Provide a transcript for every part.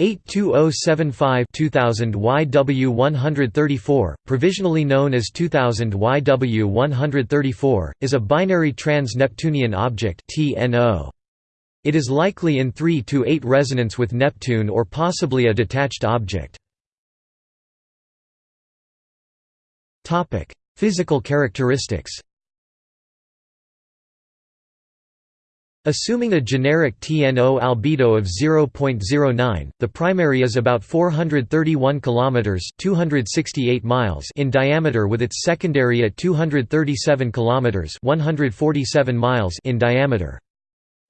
82075 2000 YW134, provisionally known as 2000 YW134, is a binary trans-Neptunian object. It is likely in 3 to 8 resonance with Neptune or possibly a detached object. Physical characteristics Assuming a generic TNO albedo of 0.09, the primary is about 431 kilometers (268 miles) in diameter with its secondary at 237 kilometers (147 miles) in diameter.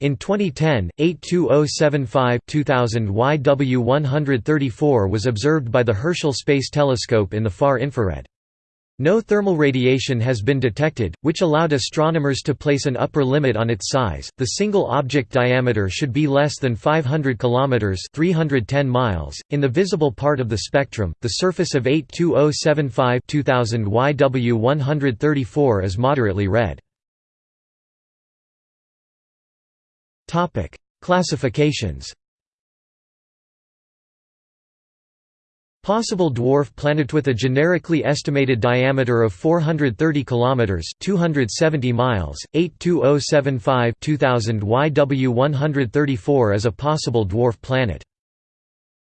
In 2010, 82075 2000 YW134 was observed by the Herschel Space Telescope in the far infrared. No thermal radiation has been detected, which allowed astronomers to place an upper limit on its size. The single object diameter should be less than 500 kilometers (310 miles). In the visible part of the spectrum, the surface of 82075 2000 YW134 is moderately red. Topic: Classifications. Possible dwarf planet with a generically estimated diameter of 430 kilometers, 270 miles, 82075 2000 YW134 as a possible dwarf planet.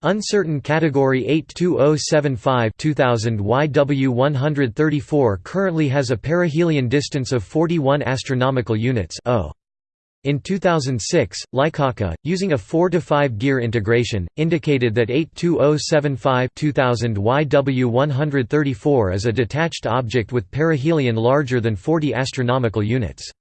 Uncertain category 82075 2000 YW134 currently has a perihelion distance of 41 astronomical units. -O. In 2006, Lykawka, using a 4–5 gear integration, indicated that 82075 2000 YW134 is a detached object with perihelion larger than 40 astronomical units.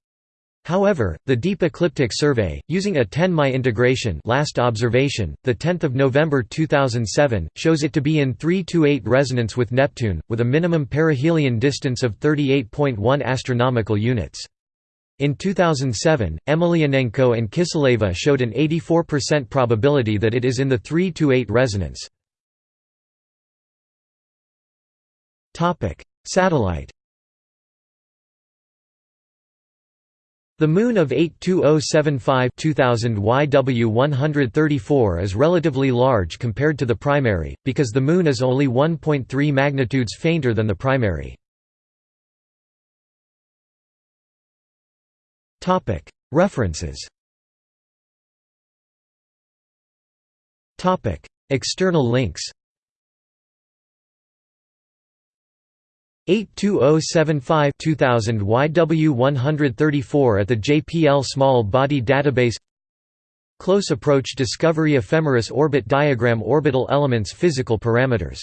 However, the Deep Ecliptic Survey, using a 10 Mi integration last observation, 10 November 2007, shows it to be in 3–8 resonance with Neptune, with a minimum perihelion distance of 38.1 astronomical units. In 2007, Emelianenko and Kiseleva showed an 84% probability that it is in the 3 to 8 resonance. Topic: Satellite The Moon of 82075 2000 YW134 is relatively large compared to the primary, because the Moon is only 1.3 magnitudes fainter than the primary. References. External links. 82075 2000 YW134 at the JPL Small Body Database. Close Approach Discovery Ephemeris Orbit Diagram Orbital Elements Physical Parameters